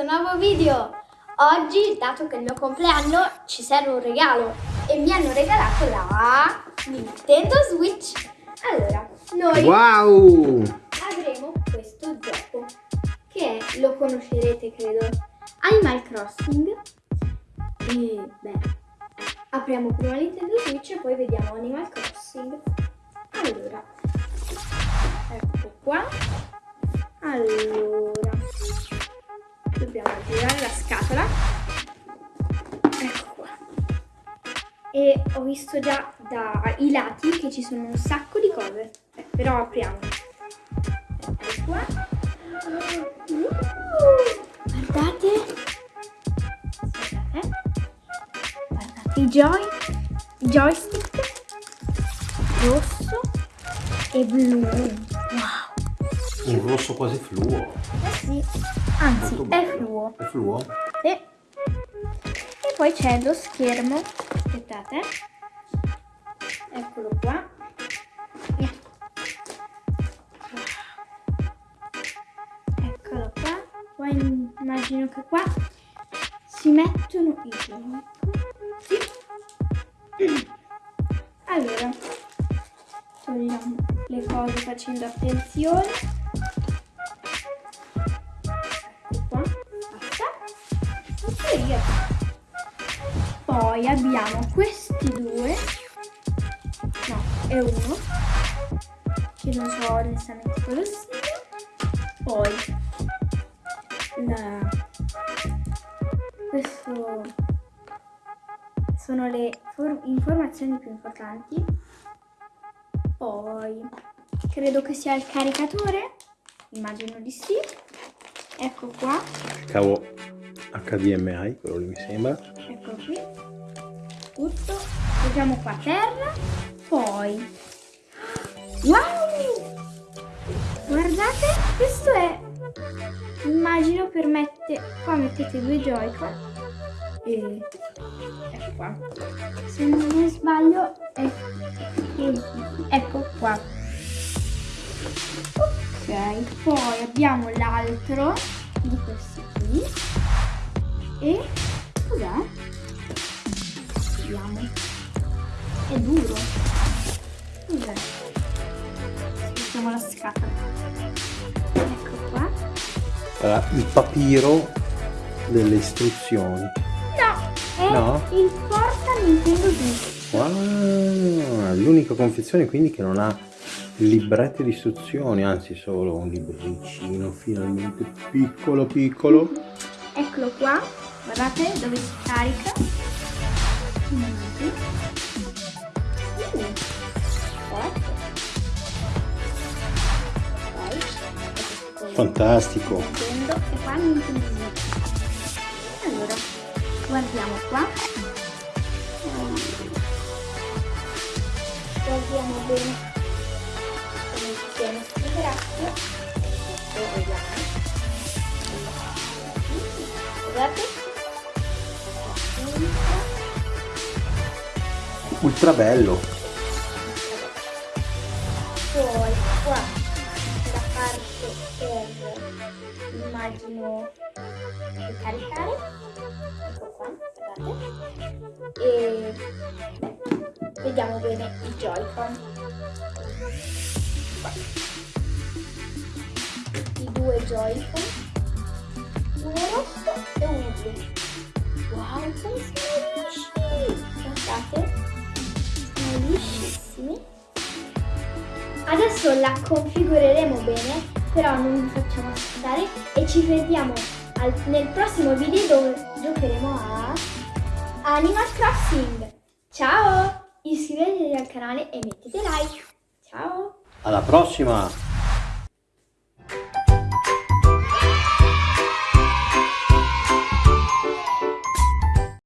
questo nuovo video. Oggi, dato che è il mio compleanno, ci serve un regalo e mi hanno regalato la Nintendo Switch. Allora, noi Wow! avremo questo gioco che è, lo conoscerete credo, Animal Crossing. E beh, apriamo prima Nintendo Switch e poi vediamo Animal Crossing. Allora, ecco qua. Allora, ho visto già dai lati che ci sono un sacco di cose. Eh, però apriamo. Ecco qua. Uh, guardate. Guardate. Guardate i joy, joystick rosso e blu. Wow. Un rosso quasi fluo. Eh sì, anzi è fluo. È fluo? Sì. E poi c'è lo schermo. Aspettate. Immagino che qua si mettono i. Sì. Allora, togliamo le cose facendo attenzione. Ecco qua. Poi abbiamo questi due. No, è uno. Che non so onestamente cosa sia. Poi la... questo sono le for- informazioni più importanti. Poi credo che sia il caricatore. Immagino di sì. Ecco qua. Cavo HDMI, quello lì mi sembra. Ecco qui. Tutto. Mettiamo qua terra. Poi. Wow! Guardate, questo è. Immagino per mettere. Qua mettete due Joy-Con. E. Ecco qua. Se non sbaglio è. Ecco qua. Ok, poi abbiamo l'altro di questi qui. E cos'è? Vediamo. È duro. Cos'è? Mettiamo la scatola. Allora, il papiro delle istruzioni. No, è No? il porta Nintendo Switch. Wow! L'unica confezione quindi che non ha libretti di istruzioni, anzi solo un libricino finalmente piccolo piccolo. Eccolo qua. Guardate dove si carica. Fantastico! Nintendo Switch. Allora, guardiamo qua. Guardiamo bene come tiene sto grasso. Guardate. Ultra bello! Immagino per caricare. Ecco qua, guardate. E vediamo bene i Joy-Con. I due Joy-Con. Uno rosso e uno blu. Wow, sono lisci! Guardate, sono liscissimi. Adesso la configureremo bene, però non vi facciamo aspettare e ci vediamo al- nel prossimo video dove giocheremo a Animal Crossing. Ciao! Iscrivetevi al canale e mettete like. Ciao! Alla prossima!